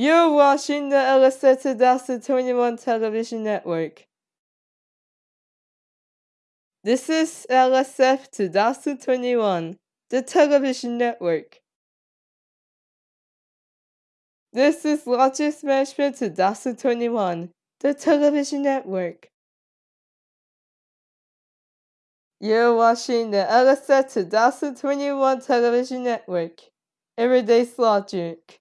You're watching the LSF 2021 television network. This is LSF 2021, the television network. This is Logic Management 2021, the television network. You're watching the LSF 2021 television network. Everyday's Logic.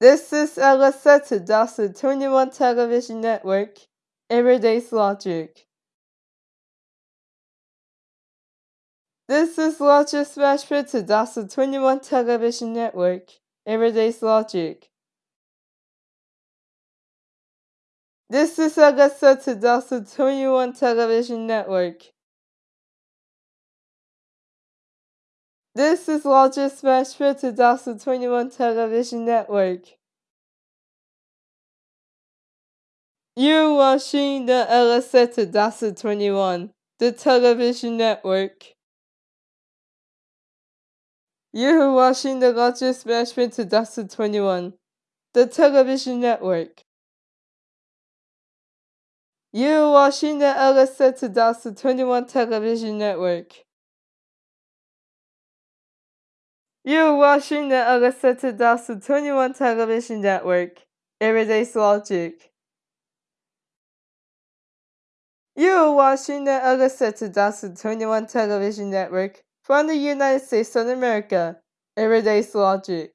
This is LSF 2021 television network. Everyday's Logic. This is Logic Smashpit 2021 television network. Everyday's Logic. This is LSF 2021 television network. This is Logic Smashpit 2021 television network. You're watching the LSF 2021, the television network. You're watching the Logic Smashpit 2021, the television network. You're watching the LSF 2021 television network. You're watching the LSF 2021 television network. Everyday's Logic. You're watching the LSF 2021 television network from the United States of America. Everyday's Logic.